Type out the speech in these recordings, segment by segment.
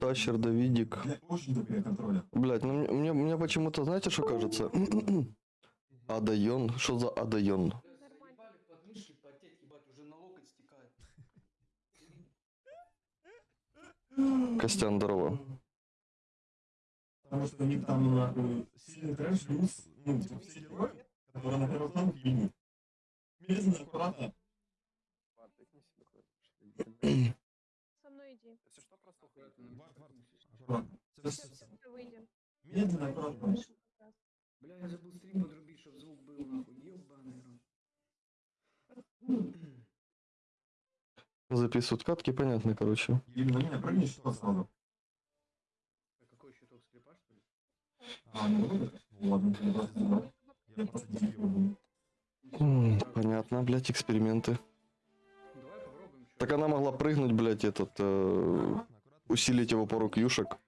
Тащер, Давидик. Очень контроля. Блять, ну мне, мне, почему-то, знаете, что кажется? Адайон. Что за Адайон? Костян, здорово. Потому что у них там нахуй сильный трэш, плюс, ну, типа, все герои, которые на первом танке ебут. Медленно, аккуратно. Со мной иди. Если что, просто уходите. аккуратно. Сейчас быстро выйдем. Медленно, аккуратно. Бля, я забыл стрим подрубить, чтоб звук был нахуй. Ебаный рот. Записывают катки, понятно, короче. Или на меня прыгни, что сразу. А какой щиток слепа, что ли? А, ну, ну, ладно, я просто не знал. Я Понятно, блять, эксперименты. Давай попробуем. чё. Так она могла прыгнуть, блять, этот, э, усилить его пару кьюшек.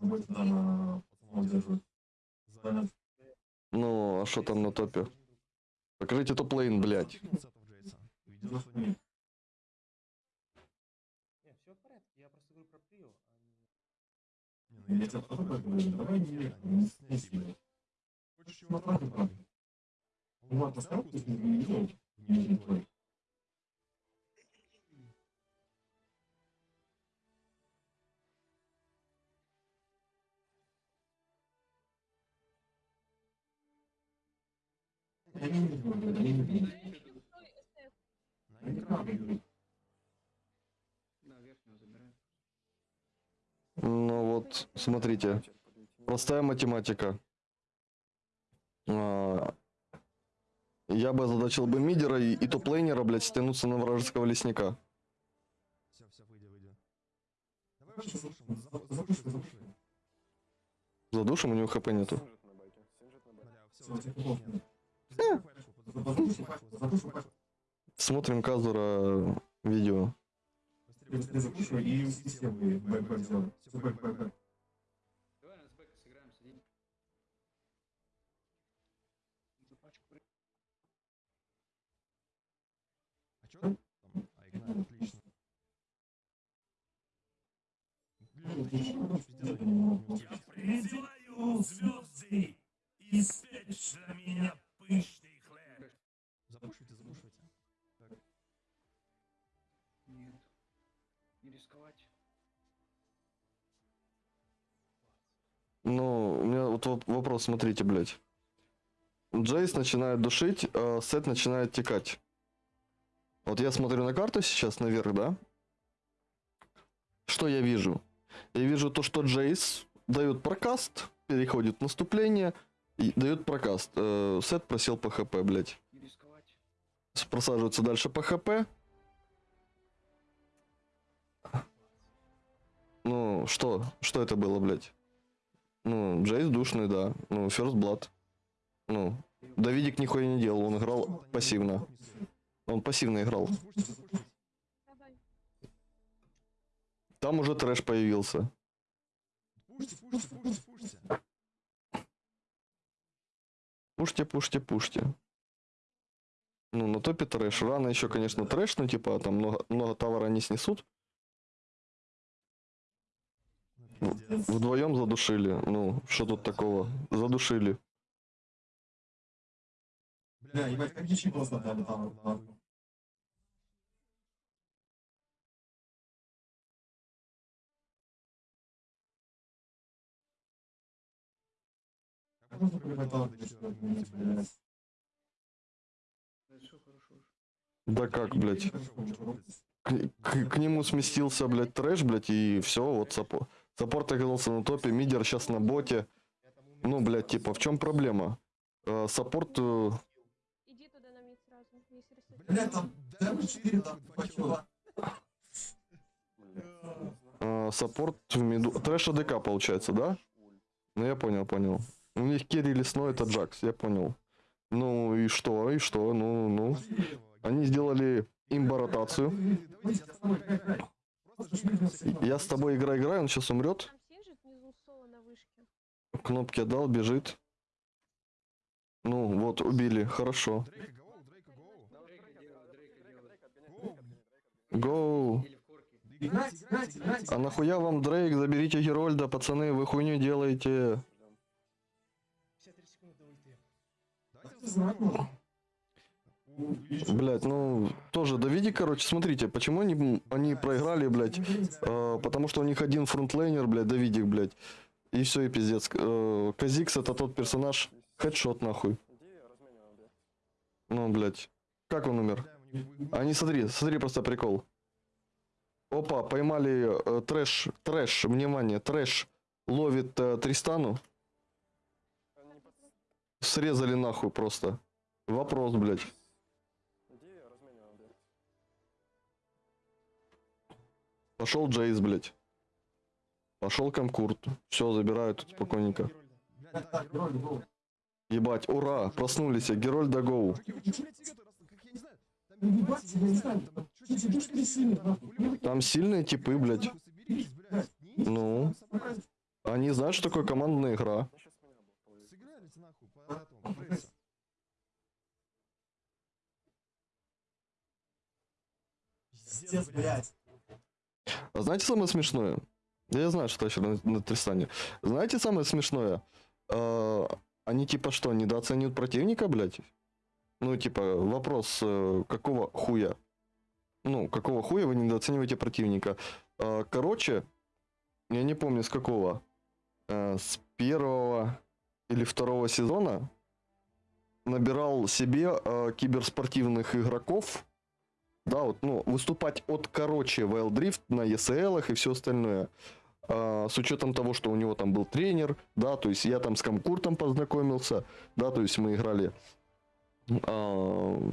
Ну не. Ну, а что там на топе? Покажите топ-лейн, блять. Видел, что нет. Не, все в порядке, я На экран. Ну вот, смотрите. Простая математика. А, Я бы озадачил бы мидера и, и топ-лейнера, блядь, стянуться на вражеского лесника. Все, все, выйди, выйди. Давай Вообще, вообще слушай, за- задуши, задуши. Задушим, у него хп нету. Бля, все, Всё, тебе плохо. Задуши пачку, Задуши пачку, Смотрим Казура видео. Я быстрее закушаю и. Давай на. Призываю звезды меня пышный хлеб. Запушивайте, запушивайте. Нет. Не рисковать. Ну, у меня вот воп- вопрос, смотрите, блядь. Джейс начинает душить, а Сет начинает текать. Вот я смотрю на карту сейчас наверх, да? Что я вижу? Я вижу то, что Джейс дает прокаст, переходит в наступление и дает прокаст. Э, Сет просел по хп, блядь. Просаживается дальше по хп. Ну, что? Что это было, блядь? Ну, Джейс душный, да. Ну, First Blood. Ну, Давидик нихуя не делал, он играл пассивно. Он пассивно играл. Там уже трэш появился. Пушьте, пушьте, пушьте, пушьте. Пушьте, пушьте, пушьте. Ну, на топе трэш. Рано еще, конечно, трэш, ну, типа, там много, много товара не снесут. Вдвоем задушили. Ну, что тут такого? Задушили. Бля, ебать, как дичи просто там, там, нахуй. Блядь? Да как, блядь? К, к- к нему сместился, блядь, Thresh, блядь, и все, вот support. Support оказался на топе, мидер сейчас на боте. Ну, блядь, типа, в чем проблема? Э, Support, э, Иди туда на мид сразу. Если рисуешь. Бля, там damage 4, там э, support в миду... Thresh ADC получается, да? Ну, я понял, понял. У них керри лесной, это Джакс, я понял. Ну, и что, и что, ну, ну. Они сделали имбо-ротацию. Я с тобой играю, играю. Он сейчас умрет. Кнопки отдал, бежит. Ну, вот, убили, хорошо. Гоу. А нахуя вам Дрейк? Заберите Герольда, пацаны, вы хуйню делаете. Блять, ну, тоже доведи, короче, смотрите, почему они, они проиграли, блядь, э, потому что у них один фронтлейнер, блядь, Давидик, блядь, и все, и пиздец. Э, Казикс это тот персонаж, хедшот, нахуй. Ну, блядь, как он умер? Они, смотри, смотри, просто прикол. Опа, поймали э, трэш, трэш, внимание, трэш ловит э, Тристану. Срезали нахуй просто. Вопрос, блядь. Пошел Джейс, блядь. Пошел Комкурт. Все, забирают тут спокойненько. Ебать, ура, проснулись, Герольда Гоу. Там сильные типы, блядь. Ну. Они знают, что такое командная игра. Ну, сейчас меня был половик. Сыгрались нахуй прессу. Пиздец, блядь. А знаете самое смешное? Я знаю, что еще на, на Тристане. Знаете самое смешное? А, они типа что, недооценивают противника, блядь? Ну, типа, вопрос, э, какого хуя? Ну, какого хуя вы недооцениваете противника? А, короче, я не помню с какого. э, с первого или второго сезона набирал себе э, киберспортивных игроков, да, вот, ну, выступать от короче Wild Drift на ESL и все остальное. А, с учетом того, что у него там был тренер, да, то есть я там с Комкуртом познакомился, да, то есть мы играли. а,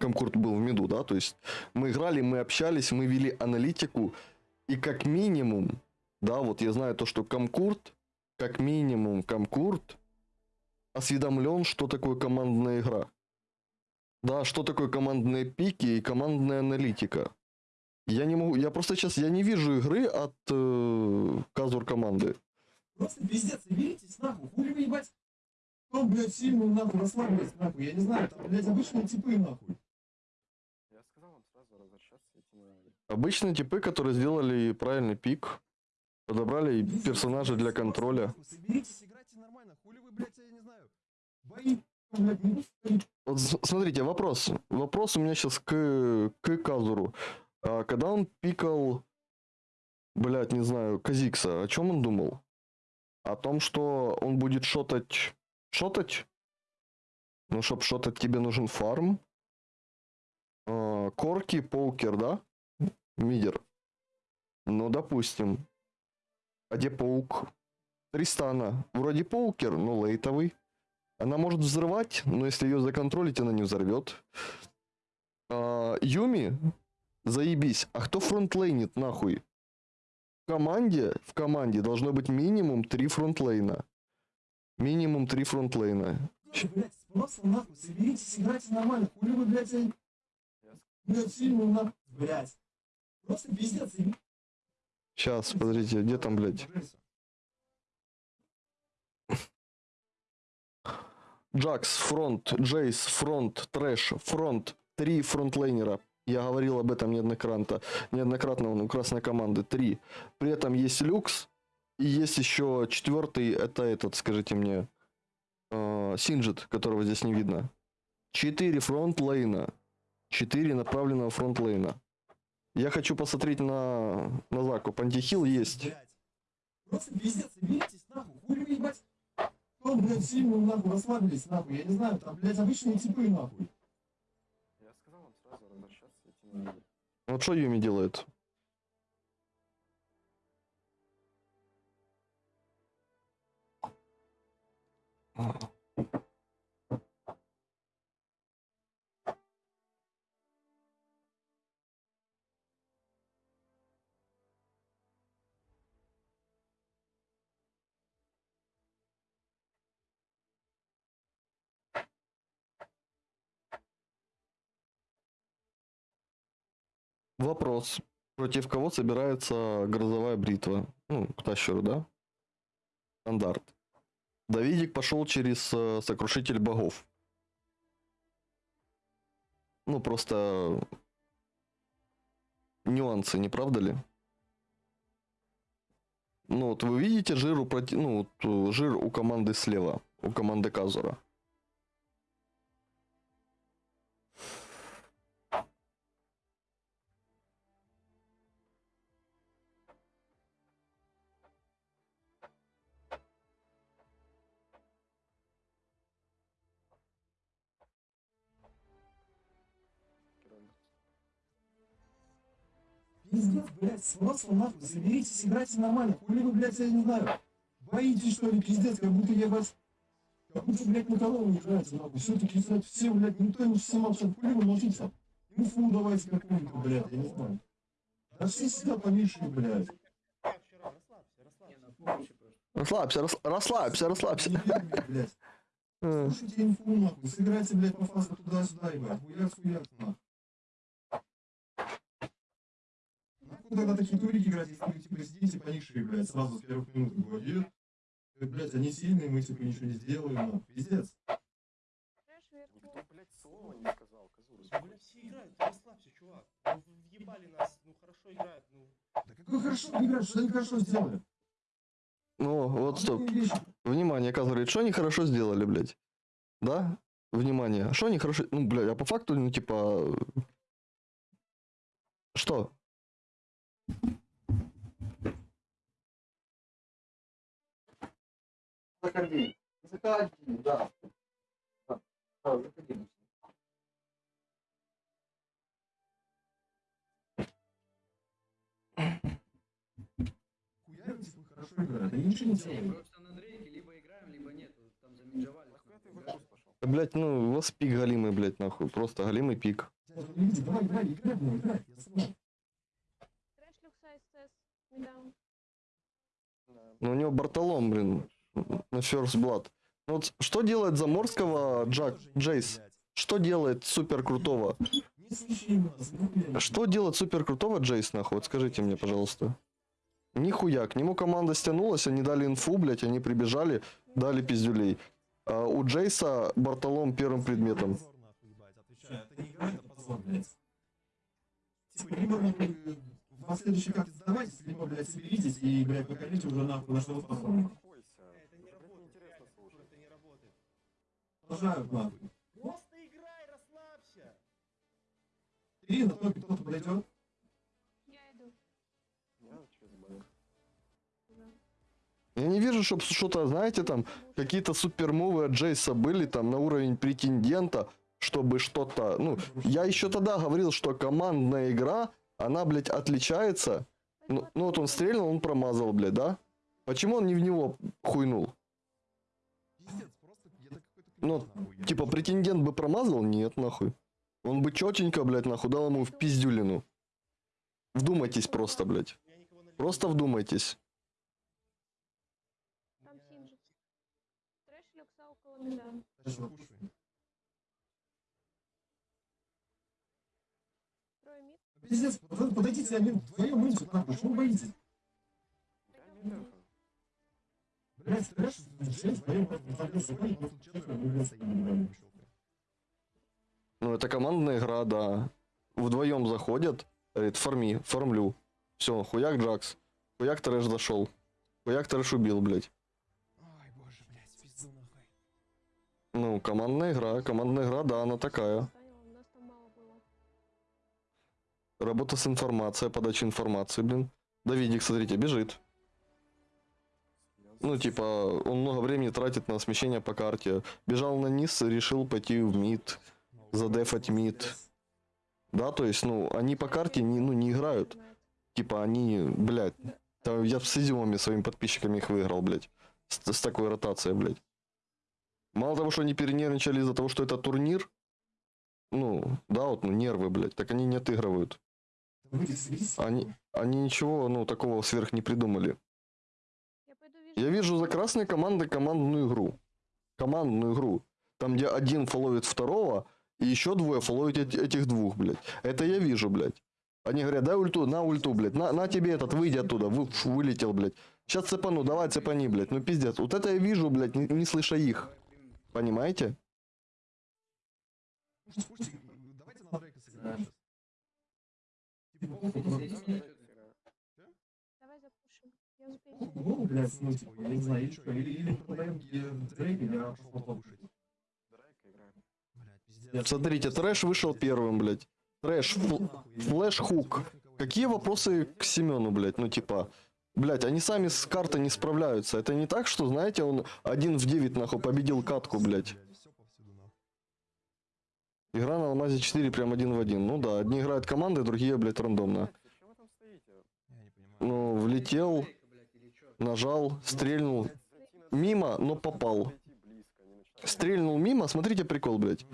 Комкурт был в меду, да, то есть мы играли, мы общались, мы вели аналитику, и как минимум, да, вот я знаю то, что Комкурт, как минимум Комкурт осведомлен, что такое командная игра. Да, что такое командные пики и командная аналитика. Я не могу, я просто сейчас, я не вижу игры от э, казур команды. Просто пиздец, соберитесь, нахуй. Хули вы, ебать? Кто, блядь, сильно, нахуй, расслабились, нахуй? Я не знаю, там, блядь, обычные типы, нахуй. Я сказал вам сразу возвращаться, на... Обычные типы, которые сделали правильный пик, подобрали персонажа для контроля. Соберитесь, смотрите, вопрос. Вопрос у меня сейчас к, к Казуру. А когда он пикал, блядь, не знаю, Казикса, о чем он думал? О том, что он будет шотать... Шотать? Ну, чтоб шотать, тебе нужен фарм. А, Корки, Поукер, да? Мидер. Ну, допустим. А где Паук? Тристана. Вроде Поукер, но лейтовый. Она может взрывать, но если ее законтролить, она не взорвет. А, Юми, заебись. А кто фронтлейнит нахуй? В команде, в команде должно быть минимум три фронтлейна. Минимум три фронтлейна. Блядь, просто, нахуй, соберитесь, играйте нормально. Хули вы, блядь. Блядь, сильно, нахуй. Блядь. Просто пиздец, Сейчас, подождите, где там, блядь? Jax, фронт, Jayce, фронт, Thresh, фронт. Три фронтлейнера. Я говорил об этом неоднократно. Неоднократно он у красной команды. Три. При этом есть Lux. И есть еще четвертый, это этот, скажите мне, э, Singed, которого здесь не видно. Четыре фронтлейна. Четыре направленного фронтлейна. Я хочу посмотреть на, на закуп. Антихил есть. Просто пиздец, соберитесь, Кто, блядь, сильно, нахуй, расслабились, нахуй? Я не знаю, там, блядь, обычные типы, нахуй. Я сказал вам сразу возвращаться, идти на... Вот что Юми делает? Вопрос. Против кого собирается грозовая бритва? Ну, к да? Стандарт. Давидик пошел через э, сокрушитель богов. Ну, просто... нюансы, не правда ли? Ну, вот вы видите жир у, проти- ну, вот, э, жир у команды слева, у команды Казура. Пиздец, блядь, срочно нахуй, соберитесь, играйте нормально. Хули вы, блядь, я не знаю. Боитесь, что ли, пиздец, как будто я вас... Как будто, блядь, на кого не играете, нахуй. Все-таки, кстати, все, блядь, никто не все молчат. Хули вы молчите? Инфу давайте какую-нибудь, блядь, я не знаю. Да все сидят поменьше, блядь. Расслабься, рас- расслабься, расслабься. Блядь. Э, Слушайте инфу, нахуй. Сыграйте, блядь, по фазу туда-сюда, ебать. Хуяк, хуяк, нахуй. Нахуй тогда такие турики играть, если вы, типа, сидите поникшие, блядь, сразу с первых минут говорит. Блядь, они сильные, мы, типа, ничего не сделаем, нахуй. Пиздец. Никто, блядь, слова не сказал, козур. Ну, блядь, все играют, расслабься, чувак. Ну, въебали нас, ну, хорошо играют, ну. Да какой хорошо играют, что они хорошо сделали? Ну, вот стоп. Обычные вещи. Внимание, Каз говорит, что они хорошо сделали, блядь. Да? Внимание. Что они хорошо... Ну, блядь, а по факту, ну, типа... Что? Заходи. Заходи, да. заходи. Хорошо играют, они ничего не? Блядь, ну, у вас пик галимый, блядь, нахуй. Просто галимый пик. Иди, давай, играй, играй, я слышу. Трэш люкса СС. Медаун. Да. Ну, у него Бартолом, блин, на First Blood. Ну, вот что делает Заморского Джак, Джейс? Что делает супер крутого? Что делает супер крутого Джейс, нахуй? Вот скажите мне, пожалуйста. Нихуя, к нему команда стянулась, они дали инфу, блядь, они прибежали, дали пиздюлей. А у Джейса Бартолом первым предметом. Позор, нахуй, ебать, отвечаю. Это не игра, это позор, блядь. Типа, либо вы э, в следующий как сдавайтесь, либо, блядь, соберитесь и, блядь, покажите уже нахуй, на что вы способны. Это не работает, это не работает. Продолжают нахуй. Просто играй, расслабься. Три на топе кто-то подойдет. Я иду. Я через Б. Я не вижу, чтобы что-то, знаете, там, какие-то супермувы от Джейса были там на уровень претендента, чтобы что-то... Ну, я еще тогда говорил, что командная игра, она, блядь, отличается. Ну, ну вот он стрельнул, он промазал, блядь, да? Почему он не в него хуйнул? Пиздец, просто это какой-то Ну, Типа, претендент бы промазал? Нет, нахуй. Он бы четенько, блядь, нахуй дал ему в пиздюлину. Вдумайтесь просто, блядь. Просто вдумайтесь. Там Синджи. Трэш люкса около меда. Сейчас Кушай. Трое мид. Пиздец, под- подойдите один вдвоем инсу, нахуй, что вы боитесь? Блядь, трэш, Джейс, вдвоем, просто. Ну, это командная игра, да. Вдвоем заходят, говорит, форми, формлю. Все, хуяк Джакс. Хуяк трэш зашел. Хуяк трэш убил, блядь. Ой, боже, блядь, пизду нахуй. Ну, командная игра, командная игра, да, она такая. Работа с информацией, подача информации, блин. Давидик, смотрите, бежит. Ну, типа, он много времени тратит на смещение по карте. Бежал на низ, решил пойти в мид, задефать мид. Да, то есть, ну, они по карте не, ну, не играют. Типа, они, блядь, там я с изюмами своими подписчиками их выиграл, блядь. С, с такой ротацией, блядь. Мало того, что они перенервничали из-за того, что это турнир, ну, да, вот, ну, нервы, блядь, так они не отыгрывают. Они, они ничего, ну, такого сверх не придумали. Я пойду вижу. Я вижу за красной командой командную игру. Командную игру. Там, где один фоловит второго, и еще двое фоловят эти- этих двух, блядь. Это я вижу, блядь. Они говорят, дай ульту, на ульту, блядь. На, на тебе этот, выйди оттуда. Вы, фу, вылетел, блядь. Сейчас цепану, давай цепани, блядь. Ну пиздец. Вот это я вижу, блядь, не, не слыша их. Понимаете? Слушайте, слушайте, давайте на Дрейка сыграем сейчас. Типа, Давай запушим. Я успею. Ну, блядь, ну, типа, я не знаю, или что, или, или продаем Дрейк, или я пошел покушать. Смотрите, Thresh вышел первым, блядь. Thresh, fl- flash-hook. Какие вопросы к Семену, блядь? Ну, типа, блядь, они сами с картой не справляются. Это не так, что, знаете, он один в 9, нахуй, победил катку, блядь. Игра на Алмазе 4 прям один в один. Ну да, одни играют командой, другие, блядь, рандомно. Ну, влетел, нажал, стрельнул. Мимо, но попал. Стрельнул мимо, смотрите прикол, блядь.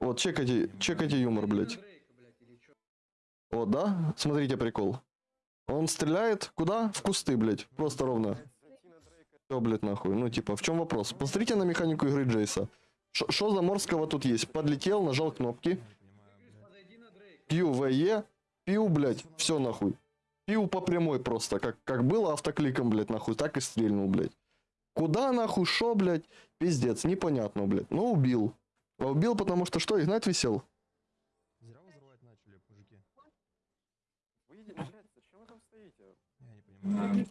Вот, чекайте, чекайте юмор, блядь. Вот, да? Смотрите прикол. Он стреляет куда? В кусты, блядь. Просто ровно. Все, блядь, нахуй. Ну, типа, в чем вопрос? Посмотрите на механику игры Джейса. Что за морского тут есть? Подлетел, нажал кнопки. Пью ВЕ. Пью, блядь. Все нахуй. Пью по прямой просто. Как, как было автокликом, блядь, нахуй. Так и стрельнул, блядь. Куда нахуй, шо, блядь? Пиздец, непонятно, блядь. Ну, убил. А убил, потому что что, Игнат висел? Зря взрывать начали, мужики. Выйдите, блядь, зачем вы там стоите? Я не понимаю.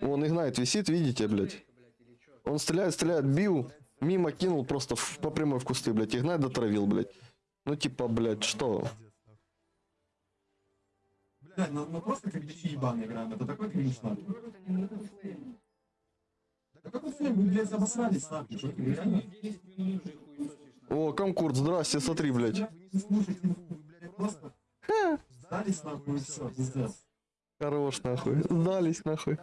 Вон Игнайт висит, видите, блядь. Он стреляет, стреляет, бил. Мимо кинул просто в- по прямой в кусты, блядь. Игнайт дотравил, блядь. Ну, типа, блядь, что? Блядь, ну, ну просто как дичи ебаные играем, это такой кринж, нахуй. Да flame, вы, блядь, обосрались, нахуй, что реально? О, Комкурт, здрасте, смотри, блядь. Сдались, нахуй, все, пиздец. Хорош, нахуй. Сдались, нахуй.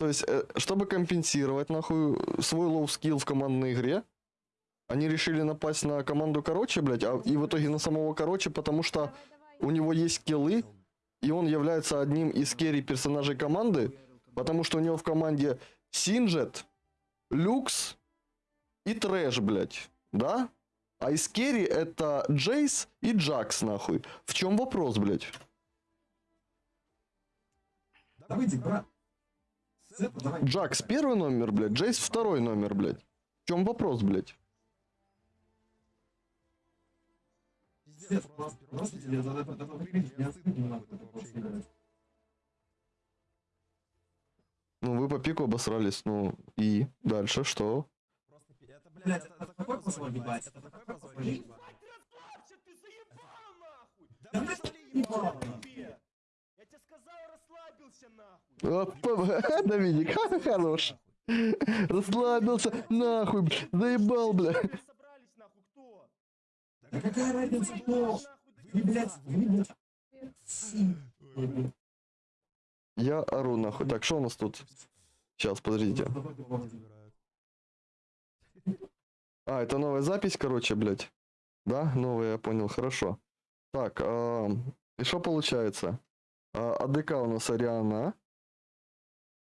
То есть, э, чтобы компенсировать, нахуй, свой low skill в командной игре, они решили напасть на команду короче, блядь, а и в итоге на самого короче, потому что Давай, давай. у него есть скиллы, и он является одним из carry персонажей команды, потому что у него в команде Singed, Lux и Thresh, блядь, да? А из carry это Jayce и Jax, нахуй. В чем вопрос, блядь? Да выйди, брат. Джакс первый номер, блядь, Джейс второй номер, блядь. В чем вопрос, блядь? Ну, вы по пику обосрались, ну, и дальше что? Блядь, это такой посыл ебать, это такой посыл ебать. Расслабься, ты заебал, нахуй! Да блядь, сказали, ебал, ебал нахуй. Доминик, хорош. Расслабился, нахуй, заебал, бля. Да какая разница, кто? Вы, блядь, вы, блядь. Я ору, нахуй. Так, что у нас тут? Сейчас, подождите. А, это новая запись, короче, блядь. Да, новая, я понял, хорошо. Так, а, и что получается? А, АДК у нас Ариана.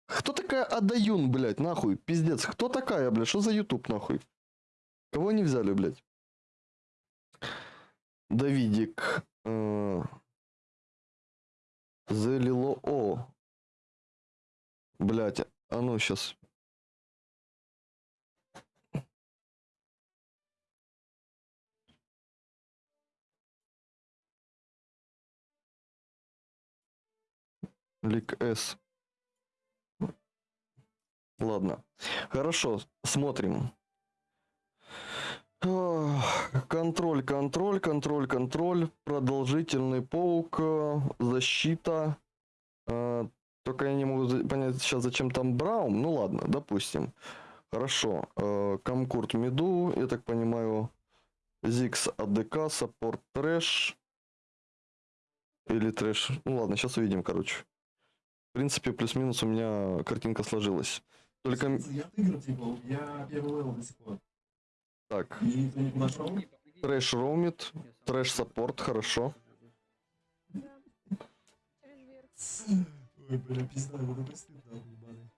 Кто такая Адаюн, блядь, нахуй? Пиздец, кто такая, блядь? Что за YouTube, нахуй? Кого не взяли, блядь? Давидик. э, Залило О. Блядь, а ну сейчас. Лик С. Ладно. Хорошо, смотрим. Контроль, контроль, контроль, контроль. Продолжительный паук. э, Защита. Э, Только я не могу понять сейчас, зачем там Браум. Ну ладно, допустим. Хорошо. Э, Комкурт Меду, я так понимаю. Зикс АДК, Саппорт Трэш. Или Thresh. Ну ладно, сейчас увидим, короче. В принципе, плюс-минус у меня картинка сложилась. Только... Я отыграл, типа, я первый level до сих пор. Так, И никто не нашел. Thresh роумит, Thresh support, хорошо. Ой, бля, пизда, это такой стыд, нахуй, ебаный.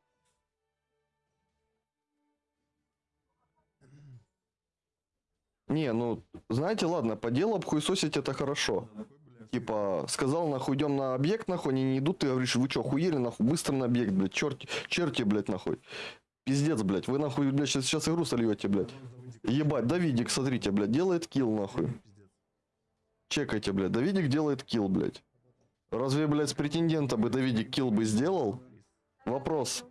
Не, ну, знаете, ладно, по делу обхуесосить это хорошо. Да. Типа, сказал, нахуй, идем на объект, нахуй, они не идут, ты говоришь, вы что, хуели, нахуй, быстро на объект, блядь, черти, черти, блядь, нахуй. Пиздец, блядь, вы, нахуй, блядь, сейчас, сейчас игру сольете, блядь. Ебать, Давидик, смотрите, блядь, делает килл, нахуй. Чекайте, блядь. Давидик делает килл, блядь. Разве, блядь, с претендента бы Давидик килл бы сделал? Вопрос.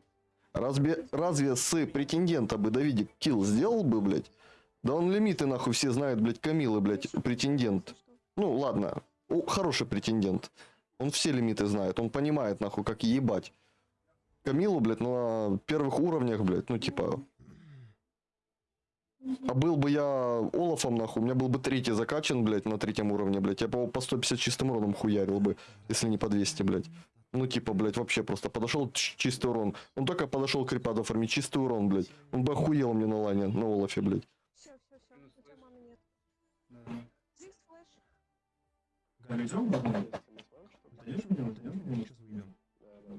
Разве, разве с претендента бы Давидик килл сделал бы, блядь? Да он лимиты, нахуй, все знают, блядь, Камилы, блядь, претендент. Ну, ладно, О, хороший претендент. Он все лимиты знает, он понимает, нахуй, как ебать. Камилу, блядь, на первых уровнях, блядь, ну, типа... А был бы я Олафом, нахуй, у меня был бы третий закачан, блядь, на третьем уровне, блядь. Я бы по 150 чистым уроном хуярил бы, если не по 200, блядь. Ну, типа, блядь, вообще просто подошел чистый урон. Он только подошел к репаду оформить чистый урон, блядь. Он бы охуел мне на лане, на Олафе, блядь. Мы сейчас выйдем.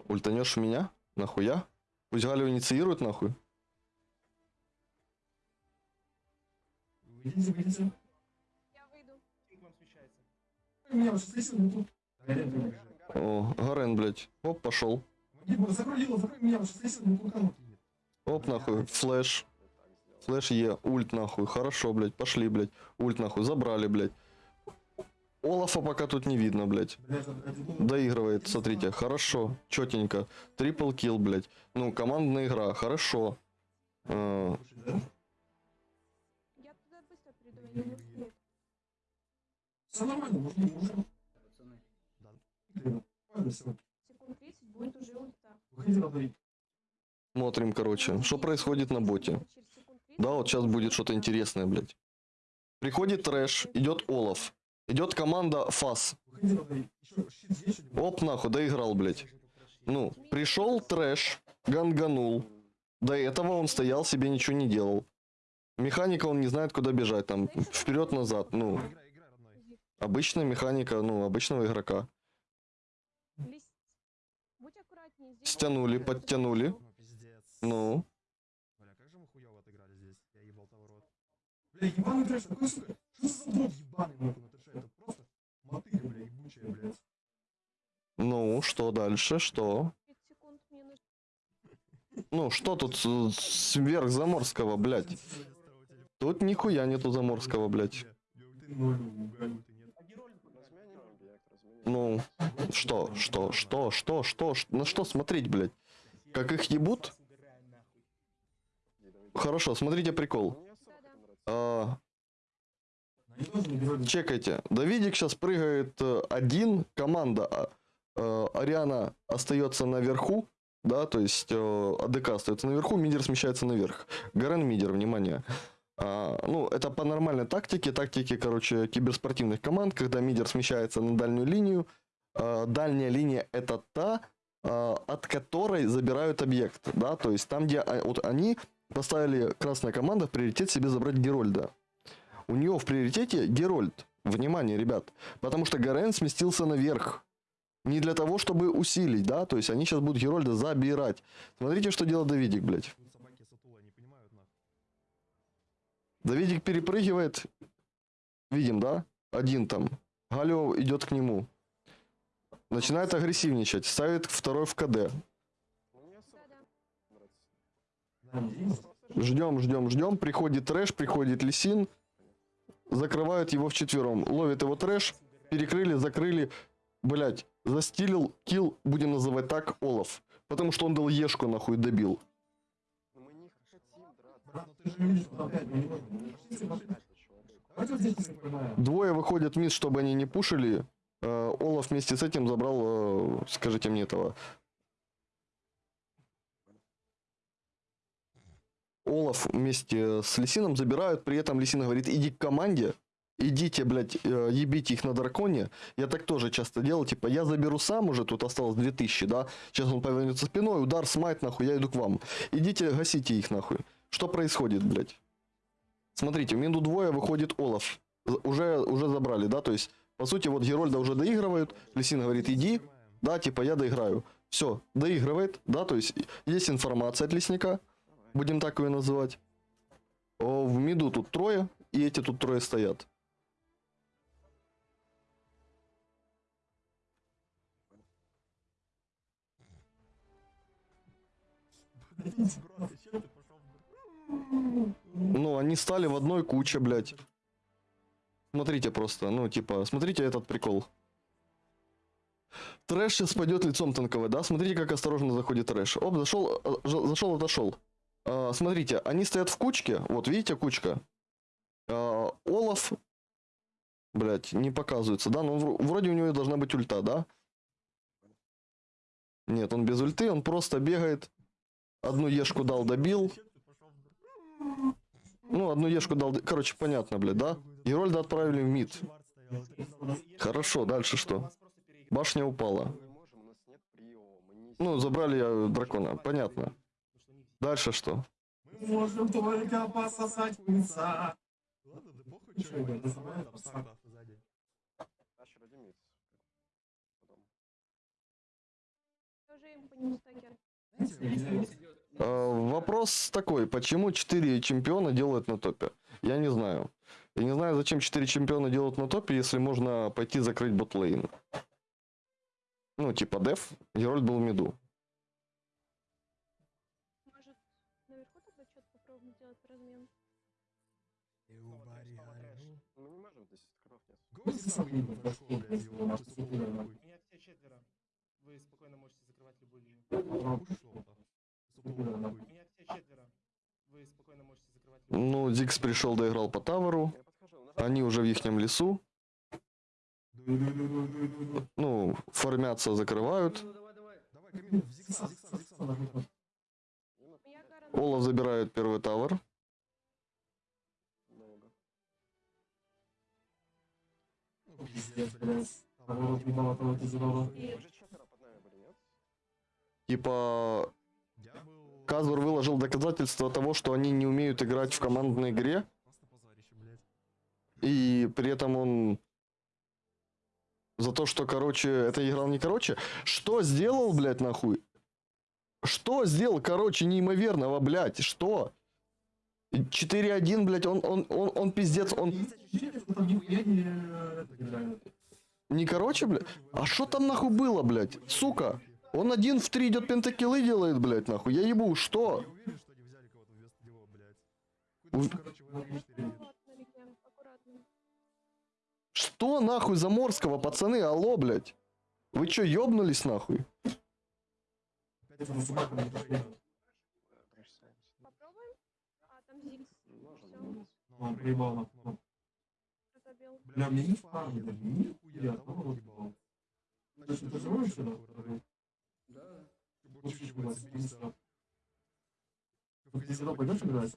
Ультанешь в меня? Нахуя? Пусть Галю инициирует, нахуй. Я выйду. Меня уже ну. О, Гарен, блядь. Оп, пошел. Закрой меня, уже ну. Оп, нахуй. Флэш. Флэш Е. Ульт, нахуй. Хорошо, блядь. Пошли, блядь. Ульт, нахуй. Забрали, блядь. Олафа пока тут не видно, блядь. Доигрывает, смотрите, хорошо, четенько. Трипл килл, блядь. Ну, командная игра, хорошо. Слушай, да? Я туда быстро приду, я не успею. Все нормально, может, не можем. Пацаны. Ладно, все. Секунд 30 будет уже ульта. Выходи на двоих. Смотрим, короче, что происходит на боте. Через секунд 30 Да, вот сейчас будет что-то интересное, блядь. Приходит трэш, идет Олаф. Идет команда Фас. Оп, нахуй, доиграл, блядь. Ну, пришел трэш, ганганул. До этого он стоял, себе ничего не делал. Механика он не знает, куда бежать, там, вперед-назад, ну, обычная механика, ну, обычного игрока. Стянули, подтянули. Ну, Бля, ебаный трэш, такой, сука. Что за ебаный, нахуй, на трэше? Это просто мотыга, бля, ебучая, блядь. ну, что дальше, что? 30 секунд мне нужно. Ну, что тут с- сверх Заморского, блядь? Тут нихуя нету Заморского, блядь. Ну, что, что, что, что, что, ш- на что смотреть, блядь? Как их ебут? Хорошо, смотрите прикол. А, Они тоже не герой. Чекайте. Давидик сейчас прыгает э, один, команда а, э, Ариана остается наверху, да, то есть э, АДК остается наверху, мидер смещается наверх. Гарен мидер, внимание. А, ну, это по нормальной тактике, тактике, короче, киберспортивных команд, когда мидер смещается на дальнюю линию. А, дальняя линия это та, а, от которой забирают объект, да, то есть там, где а, вот они поставили красная команда в приоритет себе забрать Герольда. У нее в приоритете Герольд. Внимание, ребят. Потому что Гарен сместился наверх. Не для того, чтобы усилить, да? То есть они сейчас будут Герольда забирать. Смотрите, что делает Давидик, блядь. Давидик перепрыгивает. Видим, да? Один там. Галио идет к нему. Начинает агрессивничать. Ставит второй в КД. Ждем, ждем, ждем. Приходит трэш, приходит Лисин. Закрывают его вчетвером. Ловит его трэш. Перекрыли, закрыли. Блять, застилил, килл, будем называть так, Олаф. Потому что он дал Ешку нахуй добил. Двое выходят вниз, чтобы они не пушили. Э, Олаф вместе с этим забрал, э, скажите мне этого. Олаф вместе с Лисином забирают, при этом Лисин говорит, иди к команде, идите, блядь, э, ебите их на драконе. Я так тоже часто делал, типа, я заберу сам уже, тут осталось 2000, да, сейчас он повернется спиной, удар, смайт, нахуй, я иду к вам. Идите, гасите их, нахуй. Что происходит, блядь? Смотрите, в минуту двое выходит Олаф. Уже, уже забрали, да, то есть, по сути, вот Герольда уже доигрывают, Лисин говорит, иди, да, типа, я доиграю. Все, доигрывает, да, то есть, есть информация от лесника. Будем так ее называть. О, в миду тут трое, и эти тут трое стоят. Ну, они стали в одной куче, блядь. Смотрите просто, ну, типа, смотрите этот прикол. Трэш сейчас пойдет лицом танковый, да? Смотрите, как осторожно заходит трэш. Оп, зашел, э, зашел, отошел. А, смотрите, они стоят в кучке. Вот, видите, кучка. А, Олаф, блять, не показывается, да? Вр- вроде у него должна быть ульта, да? Нет, он без ульты, он просто бегает. Одну ешку дал, добил. Ну, одну ешку дал, короче, понятно, блядь, да? Герольда отправили в мид. Хорошо, дальше что? Башня упала. Ну, забрали э, дракона, понятно. Дальше что? Мы можем только пососать пыльца. Ладно, да похуй, что Чё, это да, самое там да, сахар сзади. Тащер один Потом. Тоже им по нему стакер. Э, вопрос такой, почему 4 чемпиона делают на топе? Я не знаю. Я не знаю, зачем 4 чемпиона делают на топе, если можно пойти закрыть ботлейн. Ну, типа деф, Герольд был в миду. Блядь, его нахуй. Меня все четверо. Вы спокойно можете закрывать любую линию. Нахуй. Меня все четверо. Вы спокойно можете закрывать любую Ну, Дикс пришел, доиграл по таверу. Они уже в ихнем лесу. Ну, формятся, закрывают. Олаф забирает первый тавер. Пиздец, блядь. Вот, ебало, того, нет? Типа. Казвар выложил доказательства того, что они не умеют играть в командной игре. И при этом он за то, что, короче, это играл не короче. Что сделал, блядь, нахуй? Что сделал, короче, неимоверного, блядь? Что? 4-1, блядь, он, он, он, он пиздец, он не... короче, блядь? А что там нахуй было, блядь? Сука! Он один в три идет пентакиллы делает, блядь, нахуй. Я ебу, что? Я уверен, что они взяли кого-то вместо него, блядь. Уй. Какой-то, короче, в Я 4 аккуратно, Рикем, аккуратно. Что нахуй Заморского, пацаны? Алло, блядь. Вы чё, ёбнулись нахуй? Опять это собака не проиграла. Трэш сайт. Попробуем? А, там Зигс. Можно Всё. было. Ну, он проебал нахуй. Пробел. Бля, мне не фармит, даже нихуя, того вот ебал. Точно, ты еще, нахуй? Да. Бурчу, ебать, там. В казино пойдешь играть?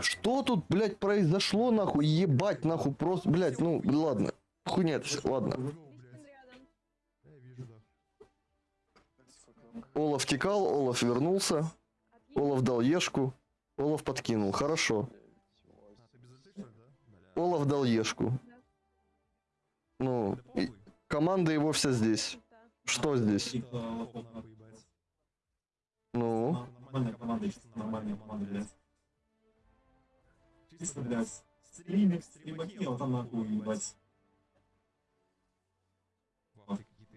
Что тут, блядь, произошло, нахуй? Ебать, нахуй, просто, блядь, ну, ладно. Хуйня это ладно. Олаф текал, Олаф вернулся. Олаф дал ешку, Олаф подкинул, хорошо. Олаф дал ешку. Ну, и команда его вся здесь. Что здесь? Ну, Нормальная команда, нормальная команда, блядь. Чисто, блядь, стримик, стримаки, вот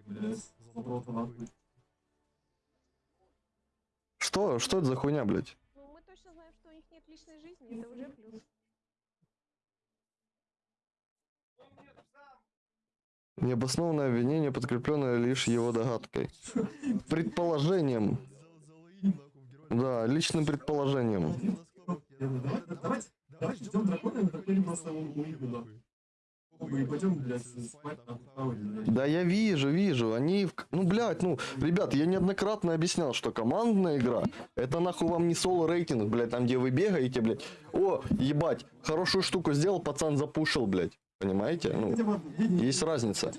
блядь, задроты нахуй. Что, что это за хуйня, блядь? Ну, мы точно знаем, что у них нет личной жизни, это уже плюс. Необоснованное обвинение, подкрепленное лишь его догадкой. Предположением. Да, личным предположением. Давайте, ждем дракона, и на драконе пойдем, блядь, спать, блядь. Да я вижу, вижу. Они, в- ну, блядь, ну, ребят, я неоднократно объяснял, что командная игра, это нахуй вам не соло-рейтинг, блядь, там, где вы бегаете, блядь. О, ебать, хорошую штуку сделал, пацан запушил, блядь. Понимаете? Ну, есть разница.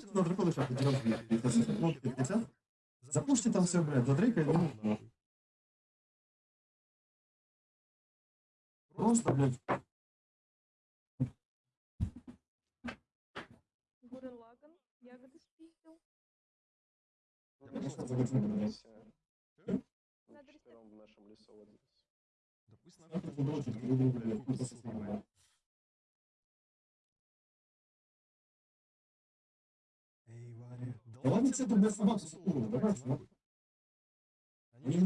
Запушьте там все, блядь, за Дрейка не нужно, нахуй. Просто, блядь, Гурен Лаган, ягоды спиздил. Ну, просто мы заготовим, блядь. все. Надо Мы рестарт. четвером в нашем лесу вот здесь. Да пусть. Эй, Варя, ладно тебе. Они же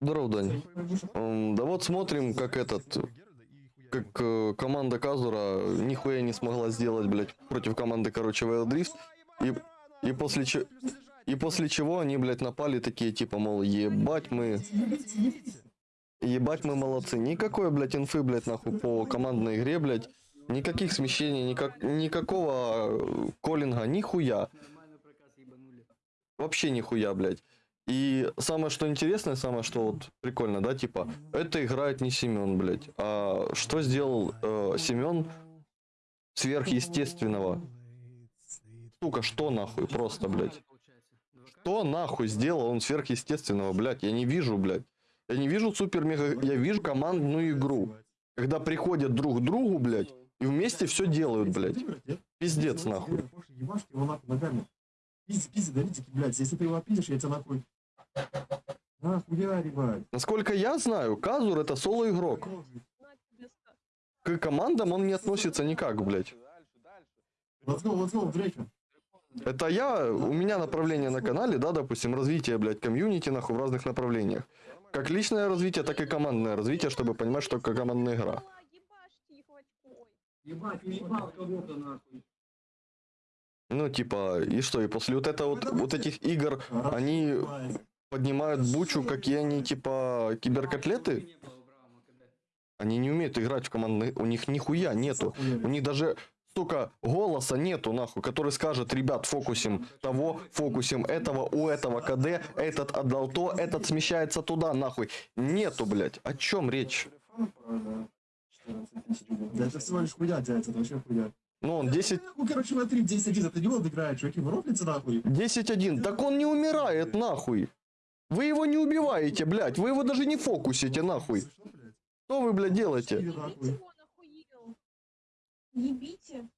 Здорово, Дань. Да вот смотрим, как этот, как э, команда Казура нихуя не смогла сделать, блядь, против команды, короче, Wild Rift. И, и после че- и после чего они, блядь, напали такие, типа, мол, ебать мы, ебать мы молодцы. Никакой, блядь, инфы, блядь, нахуй, по командной игре, блядь. Никаких смещений, никак, никакого э, коллинга, нихуя. Вообще нихуя, блядь. И самое, что интересное, самое, что вот прикольно, да, типа, это играет не Семен, блядь. А что сделал э, Семен сверхъестественного? Сука, что нахуй, просто, блядь. Что нахуй сделал он сверхъестественного, блядь? Я не вижу, блядь. Я не вижу супер-мега... Я вижу командную игру. Когда приходят друг к другу, блядь, и вместе все делают, блядь. Пиздец, нахуй. Давите, блядь. Если ты его опидишь, я тебя нахуй. Насколько я знаю, Казур это соло-игрок. К командам он не относится никак, блядь. Это я, у меня направление на канале, да, допустим, развитие, блядь, комьюнити, нахуй, в разных направлениях. Как личное развитие, так и командное развитие, чтобы понимать, что такое командная игра. Ну, типа, и что, и после вот этого вот, вот этих игр Они. Поднимают бучу, какие они, типа, киберкотлеты? Они не умеют играть в командные, у них нихуя нету. У них даже, сука, голоса нету, нахуй, который скажет, ребят, фокусим того, фокусим этого, у этого КД, этот отдал то, этот смещается туда, нахуй. Нету, блядь. О чем речь? Да это всего лишь хуя, дядь, это вообще хуя. Ну, он 10, Ну, короче, смотри, 10-1, это не он играет, чуваки, рофлите нахуй. 10-1. Так он не умирает, нахуй. Вы его не убиваете, блядь. Вы его даже не фокусите, нахуй. Что, вы, блядь, делаете? Ебите.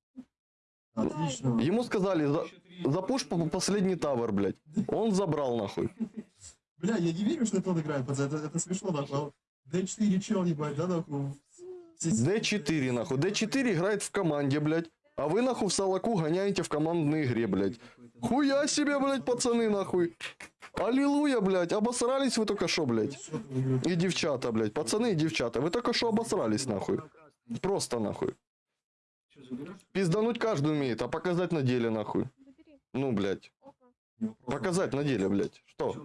Отлично. Ему сказали, за, запуш по- последний тавер, блядь. Он забрал, нахуй. Бля, я не верю, что это он играет, пацан, это, это смешно, нахуй. D4 чел, ебать, да, нахуй. Все- D4, нахуй. D4 играет в команде, блядь. А вы, нахуй, в Салаку гоняете в командной игре, блядь. Хуя себе, блядь, пацаны, нахуй. Аллилуйя, блядь. Обосрались вы только что, блядь. И девчата, блядь. Пацаны и девчата. Вы только что обосрались, нахуй. Просто, нахуй. Пиздануть каждый умеет, а показать на деле, нахуй. Ну, блядь. Показать на деле, блядь. Что.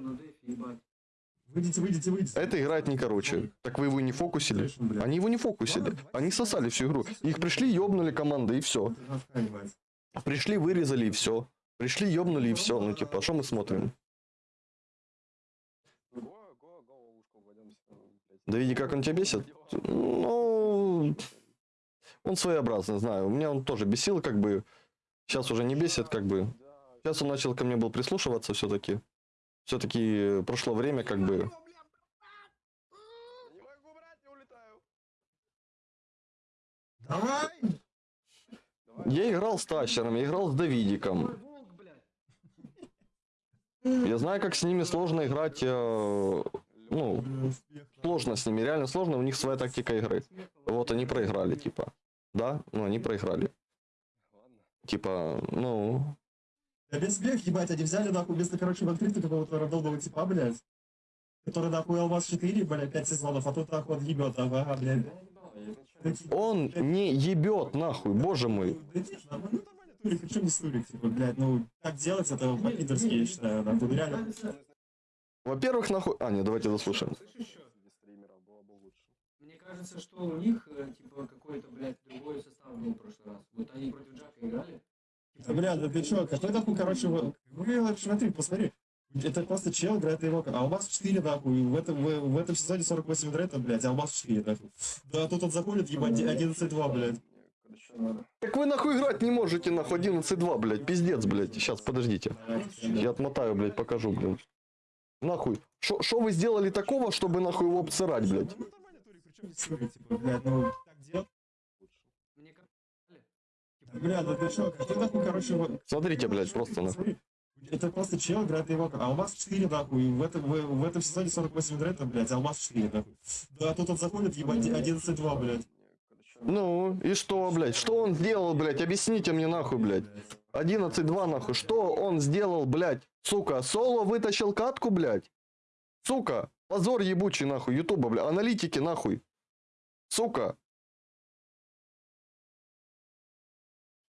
Выйдите, выйдите, выйдите. Это играет не короче. Так вы его не фокусили? Они его не фокусили. Они сосали всю игру. Их пришли, ёбнули команды, и все. Пришли, вырезали, и все. Пришли, ёбнули, и все. Ну, типа, а что мы смотрим? Да види, как он тебя бесит. Ну, он своеобразный, знаю. У меня он тоже бесил, как бы. Сейчас уже не бесит, как бы. Сейчас он начал ко мне был прислушиваться все-таки. Все-таки прошло время, как бы. Давай! Я играл с Тащером, я играл с Давидиком. Я знаю, как с ними сложно играть. э, ну, сложно с ними, реально сложно. У них своя тактика игры. Вот они проиграли, типа. Да? Ну, они проиграли. Типа, ну, Да без смех, ебать, они взяли нахуй вместо, короче, в открытую какого-то рандомного типа, блядь. Который нахуй Алмаз 4, блядь, 5 сезонов, а тут нахуй он ебет, ага, блядь. он не ебет, нахуй, боже мой. Да ну Турик, причем не Турик, типа, блядь, ну, так делать, это по-пидорски, я считаю, нахуй, ну реально. Во-первых, нахуй... А, нет, давайте лучше. Мне кажется, что у них, э, типа, какой-то, блядь, другой состав был в прошлый раз. Вот они против Джака играли. Да, бля, да ты чё, какой нахуй, короче, вы, вы, смотри, посмотри. Это просто чел играет его, а у вас 4 нахуй, в этом, в, в этом сезоне 48 дрета, блядь, а у вас 4 нахуй. Да, тут он заходит, ебать, 11-2, блядь. Надо. Так вы нахуй играть не можете, нахуй 11-2, блядь, пиздец, блядь. Сейчас, подождите. Я отмотаю, блядь, покажу, блядь. Нахуй. Что вы сделали такого, чтобы нахуй его обсырать, блядь? Ну Бля, да ты короче, вот. Смотрите, блядь, просто нахуй. Это просто чел играет его, а у вас 4 нахуй, в этом, в, в этом сезоне 48 дрета, блядь, а у вас 4 нахуй. Да, тут он заходит, ебать, 11-2, блядь. Ну, и что, блядь? Что он сделал, блядь? Объясните мне нахуй, блядь. 11-2 нахуй. Что он сделал, блядь? Сука, соло вытащил катку, блядь? Сука, позор ебучий нахуй, ютуба, бля, аналитики нахуй. Сука,